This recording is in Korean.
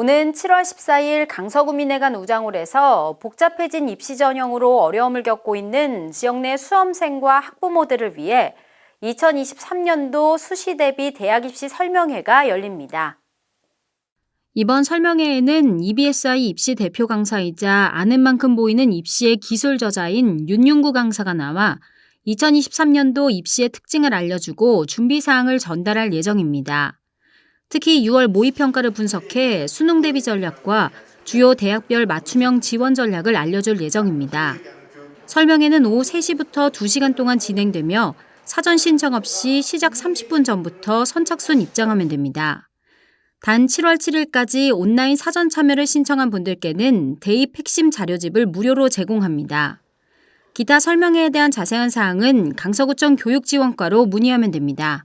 오는 7월 14일 강서구민회관 우장홀에서 복잡해진 입시 전형으로 어려움을 겪고 있는 지역 내 수험생과 학부모들을 위해 2023년도 수시 대비 대학 입시 설명회가 열립니다. 이번 설명회에는 EBSI 입시 대표 강사이자 아는 만큼 보이는 입시의 기술 저자인 윤윤구 강사가 나와 2023년도 입시의 특징을 알려주고 준비 사항을 전달할 예정입니다. 특히 6월 모의평가를 분석해 수능 대비 전략과 주요 대학별 맞춤형 지원 전략을 알려줄 예정입니다. 설명회는 오후 3시부터 2시간 동안 진행되며 사전 신청 없이 시작 30분 전부터 선착순 입장하면 됩니다. 단 7월 7일까지 온라인 사전 참여를 신청한 분들께는 대입 핵심 자료집을 무료로 제공합니다. 기타 설명회에 대한 자세한 사항은 강서구청 교육지원과로 문의하면 됩니다.